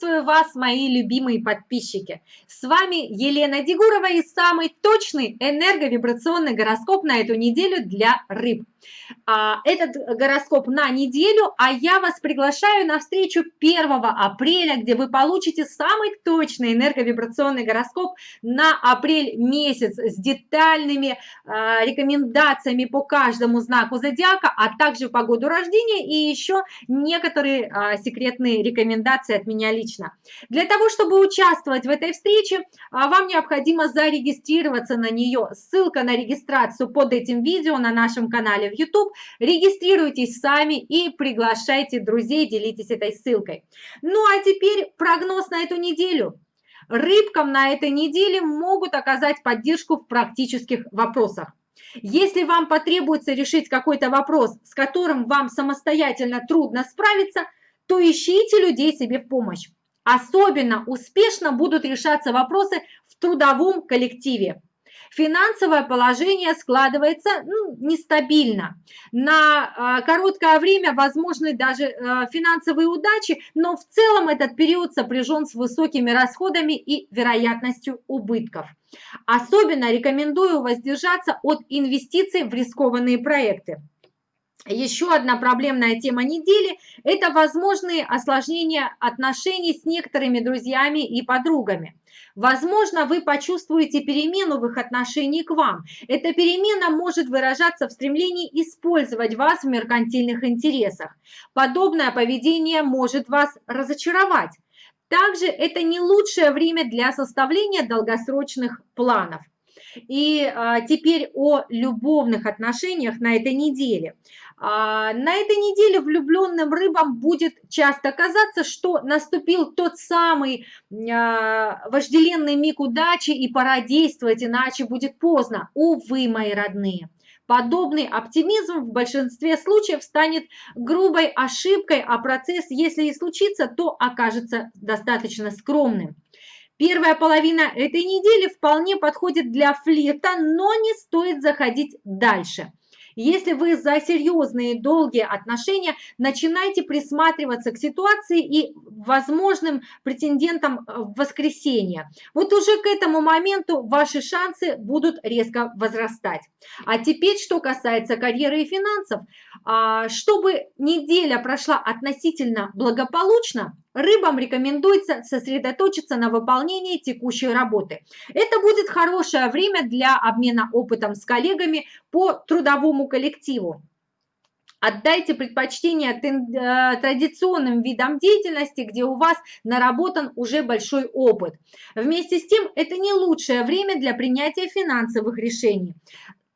Приветствую вас, мои любимые подписчики! С вами Елена Дегурова и самый точный энерговибрационный гороскоп на эту неделю для рыб. А, этот гороскоп на неделю, а я вас приглашаю на встречу 1 апреля, где вы получите самый точный энерговибрационный гороскоп на апрель месяц с детальными а, рекомендациями по каждому знаку зодиака, а также по году рождения и еще некоторые а, секретные рекомендации от меня лично. Для того, чтобы участвовать в этой встрече, вам необходимо зарегистрироваться на нее. Ссылка на регистрацию под этим видео на нашем канале в YouTube. Регистрируйтесь сами и приглашайте друзей, делитесь этой ссылкой. Ну а теперь прогноз на эту неделю. Рыбкам на этой неделе могут оказать поддержку в практических вопросах. Если вам потребуется решить какой-то вопрос, с которым вам самостоятельно трудно справиться, то ищите людей себе в помощь. Особенно успешно будут решаться вопросы в трудовом коллективе. Финансовое положение складывается ну, нестабильно. На э, короткое время возможны даже э, финансовые удачи, но в целом этот период сопряжен с высокими расходами и вероятностью убытков. Особенно рекомендую воздержаться от инвестиций в рискованные проекты. Еще одна проблемная тема недели – это возможные осложнения отношений с некоторыми друзьями и подругами. Возможно, вы почувствуете перемену в их отношении к вам. Эта перемена может выражаться в стремлении использовать вас в меркантильных интересах. Подобное поведение может вас разочаровать. Также это не лучшее время для составления долгосрочных планов. И а, теперь о любовных отношениях на этой неделе. А, на этой неделе влюбленным рыбам будет часто казаться, что наступил тот самый а, вожделенный миг удачи и пора действовать, иначе будет поздно. Увы, мои родные. Подобный оптимизм в большинстве случаев станет грубой ошибкой, а процесс, если и случится, то окажется достаточно скромным. Первая половина этой недели вполне подходит для флирта, но не стоит заходить дальше. Если вы за серьезные долгие отношения, начинайте присматриваться к ситуации и возможным претендентам в воскресенье. Вот уже к этому моменту ваши шансы будут резко возрастать. А теперь, что касается карьеры и финансов, а, чтобы неделя прошла относительно благополучно, Рыбам рекомендуется сосредоточиться на выполнении текущей работы. Это будет хорошее время для обмена опытом с коллегами по трудовому коллективу. Отдайте предпочтение э, традиционным видам деятельности, где у вас наработан уже большой опыт. Вместе с тем, это не лучшее время для принятия финансовых решений.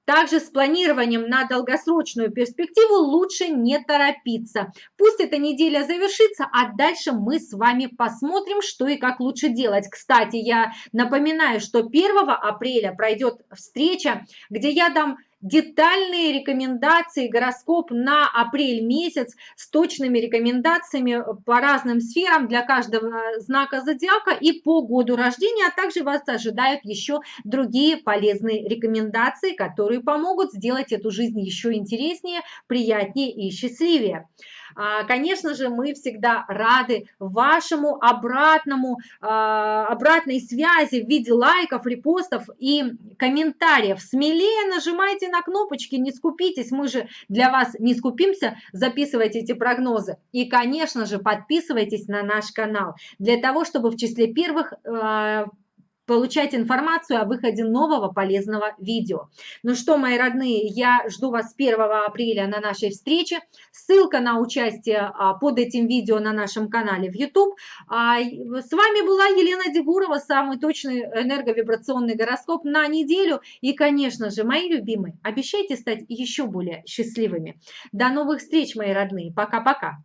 Также с планированием на долгосрочную перспективу лучше не торопиться. Пусть эта неделя завершится, а дальше мы с вами посмотрим, что и как лучше делать. Кстати, я напоминаю, что 1 апреля пройдет встреча, где я дам детальные рекомендации, гороскоп на апрель месяц с точными рекомендациями по разным сферам для каждого знака зодиака и по году рождения, а также вас ожидают еще другие полезные рекомендации, которые помогут сделать эту жизнь еще интереснее, приятнее и счастливее. А, конечно же, мы всегда рады вашему обратному, а, обратной связи в виде лайков, репостов и комментариев. Смелее нажимайте на кнопочки, не скупитесь, мы же для вас не скупимся, записывайте эти прогнозы. И, конечно же, подписывайтесь на наш канал, для того, чтобы в числе первых а, получать информацию о выходе нового полезного видео. Ну что, мои родные, я жду вас 1 апреля на нашей встрече. Ссылка на участие а, под этим видео на нашем канале в YouTube. А, с вами была Елена Дегурова, самый точный энерговибрационный гороскоп на неделю. И, конечно же, мои любимые, обещайте стать еще более счастливыми. До новых встреч, мои родные. Пока-пока.